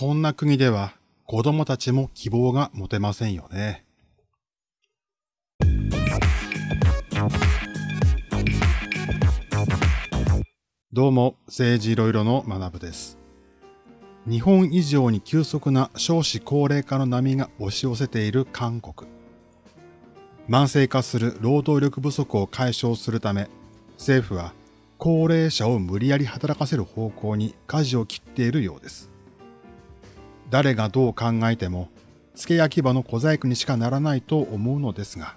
こんな国では子供たちも希望が持てませんよね。どうも、政治いろいろの学部です。日本以上に急速な少子高齢化の波が押し寄せている韓国。慢性化する労働力不足を解消するため、政府は高齢者を無理やり働かせる方向に舵を切っているようです。誰がどう考えても、付け焼き場の小細工にしかならないと思うのですが、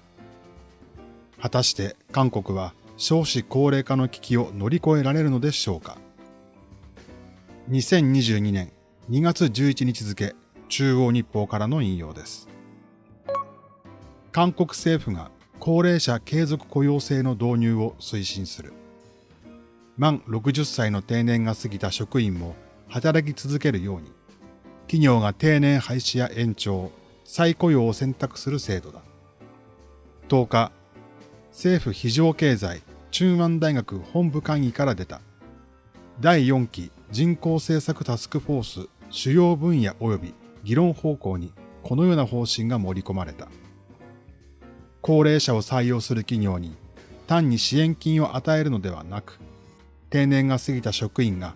果たして韓国は少子高齢化の危機を乗り越えられるのでしょうか？2022年2月11日付中央日報からの引用です。韓国政府が高齢者継続雇用制の導入を推進する。満60歳の定年が過ぎた職員も働き続けるように、企業が定年廃止や延長、再雇用を選択する制度だ。10日、政府非常経済中湾大学本部会議から出た第4期人口政策タスクフォース主要分野及び議論方向にこのような方針が盛り込まれた。高齢者を採用する企業に単に支援金を与えるのではなく、定年が過ぎた職員が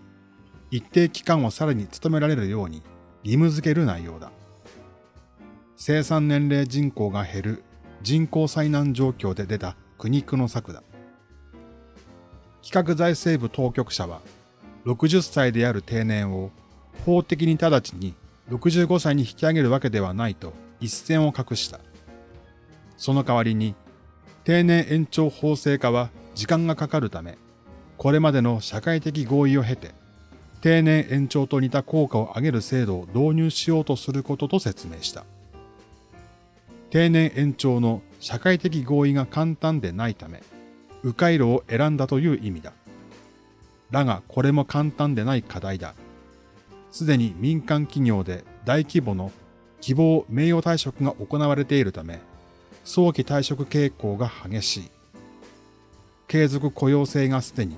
一定期間をさらに勤められるように義務付ける内容だ。生産年齢人口が減る人口災難状況で出た苦肉の策だ。企画財政部当局者は60歳である定年を法的に直ちに65歳に引き上げるわけではないと一線を画した。その代わりに定年延長法制化は時間がかかるため、これまでの社会的合意を経て、定年延長と似た効果を上げる制度を導入しようとすることと説明した。定年延長の社会的合意が簡単でないため、迂回路を選んだという意味だ。だがこれも簡単でない課題だ。すでに民間企業で大規模の希望名誉退職が行われているため、早期退職傾向が激しい。継続雇用性がすでに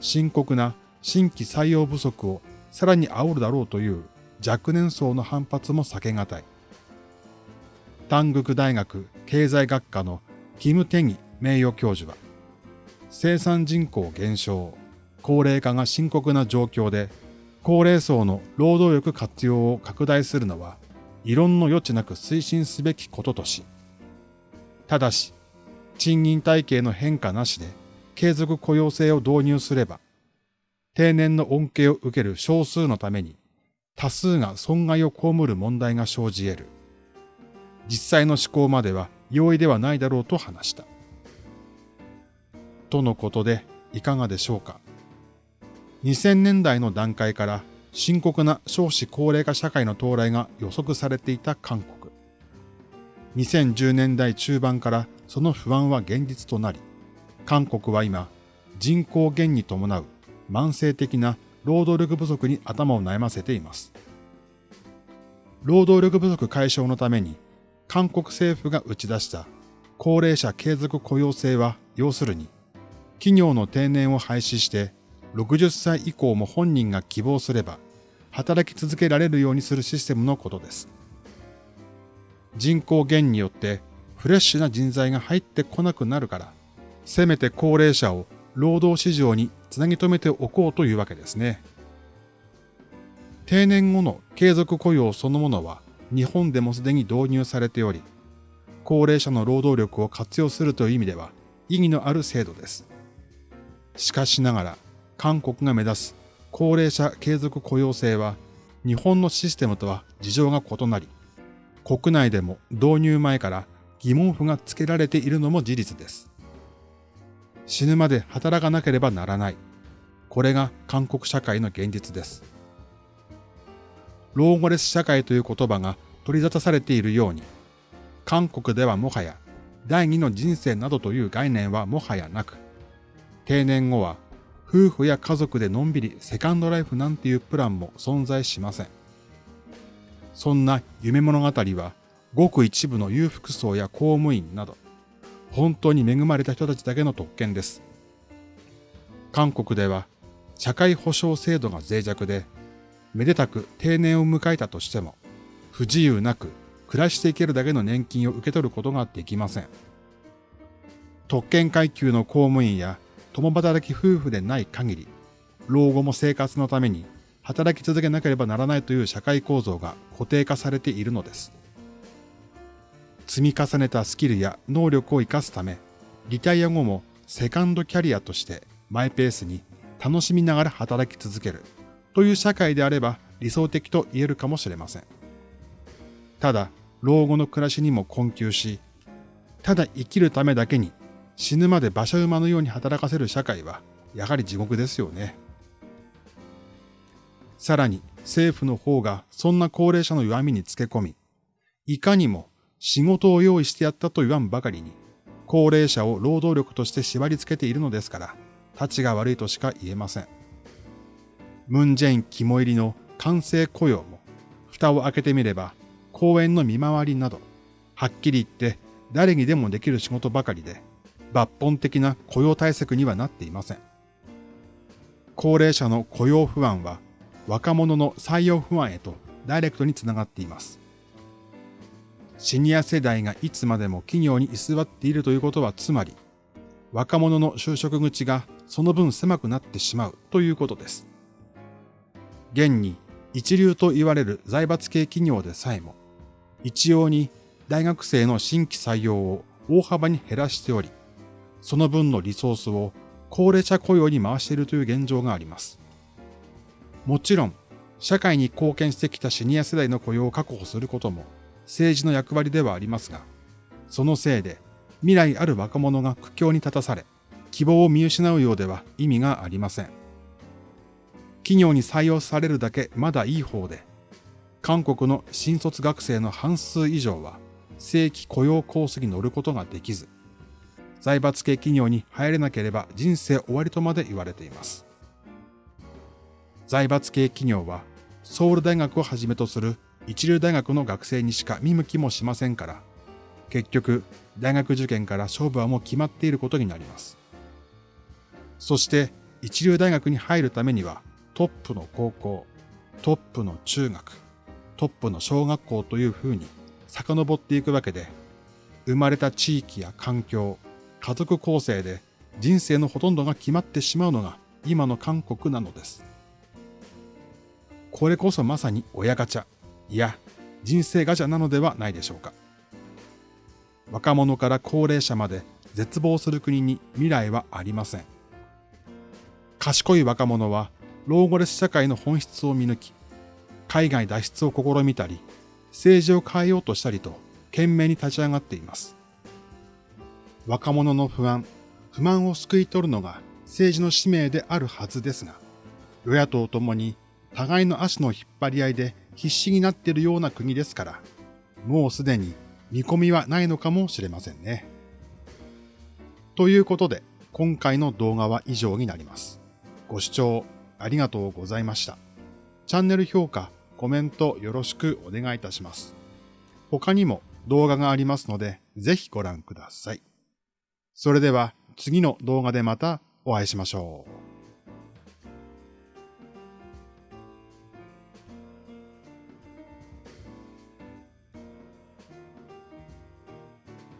深刻な新規採用不足をさらに煽るだろうという若年層の反発も避けがたい。丹国大学経済学科のキム・テギ名誉教授は、生産人口減少、高齢化が深刻な状況で、高齢層の労働力活用を拡大するのは、異論の余地なく推進すべきこととし、ただし、賃金体系の変化なしで継続雇用制を導入すれば、定年の恩恵を受ける少数のために多数が損害を被る問題が生じ得る。実際の施行までは容易ではないだろうと話した。とのことでいかがでしょうか。2000年代の段階から深刻な少子高齢化社会の到来が予測されていた韓国。2010年代中盤からその不安は現実となり、韓国は今、人口減に伴う慢性的な労働力不足に頭を悩ませています。労働力不足解消のために韓国政府が打ち出した高齢者継続雇用制は要するに企業の定年を廃止して60歳以降も本人が希望すれば働き続けられるようにするシステムのことです。人口減によってフレッシュな人材が入ってこなくなるから、せめて高齢者を労働市場につなぎ止めておこうというわけですね。定年後の継続雇用そのものは日本でもすでに導入されており、高齢者の労働力を活用するという意味では意義のある制度です。しかしながら、韓国が目指す高齢者継続雇用制は日本のシステムとは事情が異なり、国内でも導入前から疑問符がつけられているのも事実です。死ぬまで働かなければならない。これが韓国社会の現実です。老後レス社会という言葉が取り沙汰されているように、韓国ではもはや第二の人生などという概念はもはやなく、定年後は夫婦や家族でのんびりセカンドライフなんていうプランも存在しません。そんな夢物語はごく一部の裕福層や公務員など、本当に恵まれた人たちだけの特権です。韓国では社会保障制度が脆弱で、めでたく定年を迎えたとしても、不自由なく暮らしていけるだけの年金を受け取ることができません。特権階級の公務員や共働き夫婦でない限り、老後も生活のために働き続けなければならないという社会構造が固定化されているのです。積み重ねたスキルや能力を活かすため、リタイア後もセカンドキャリアとしてマイペースに楽しみながら働き続けるという社会であれば理想的と言えるかもしれません。ただ、老後の暮らしにも困窮し、ただ生きるためだけに死ぬまで馬車馬のように働かせる社会はやはり地獄ですよね。さらに政府の方がそんな高齢者の弱みにつけ込み、いかにも仕事を用意してやったと言わんばかりに、高齢者を労働力として縛り付けているのですから、立ちが悪いとしか言えません。ムンジェイン肝入りの完成雇用も、蓋を開けてみれば、公園の見回りなど、はっきり言って誰にでもできる仕事ばかりで、抜本的な雇用対策にはなっていません。高齢者の雇用不安は、若者の採用不安へとダイレクトにつながっています。シニア世代がいつまでも企業に居座っているということはつまり、若者の就職口がその分狭くなってしまうということです。現に一流と言われる財閥系企業でさえも、一様に大学生の新規採用を大幅に減らしており、その分のリソースを高齢者雇用に回しているという現状があります。もちろん、社会に貢献してきたシニア世代の雇用を確保することも政治の役割ではありますが、そのせいで未来ある若者が苦境に立たされ、希望を見失うようでは意味がありません。企業に採用されるだけまだいい方で、韓国の新卒学生の半数以上は正規雇用コースに乗ることができず、財閥系企業に入れなければ人生終わりとまで言われています。財閥系企業はソウル大学をはじめとする一流大学の学生にしか見向きもしませんから、結局大学受験から勝負はもう決まっていることになります。そして一流大学に入るためにはトップの高校、トップの中学、トップの小学校というふうに遡っていくわけで、生まれた地域や環境、家族構成で人生のほとんどが決まってしまうのが今の韓国なのです。これこそまさに親ガチャ、いや、人生ガチャなのではないでしょうか。若者から高齢者まで絶望する国に未来はありません。賢い若者は老後レス社会の本質を見抜き、海外脱出を試みたり、政治を変えようとしたりと懸命に立ち上がっています。若者の不安、不満を救い取るのが政治の使命であるはずですが、与野党ともに互いの足の引っ張り合いで必死になっているような国ですから、もうすでに見込みはないのかもしれませんね。ということで、今回の動画は以上になります。ご視聴ありがとうございました。チャンネル評価、コメントよろしくお願いいたします。他にも動画がありますので、ぜひご覧ください。それでは次の動画でまたお会いしましょう。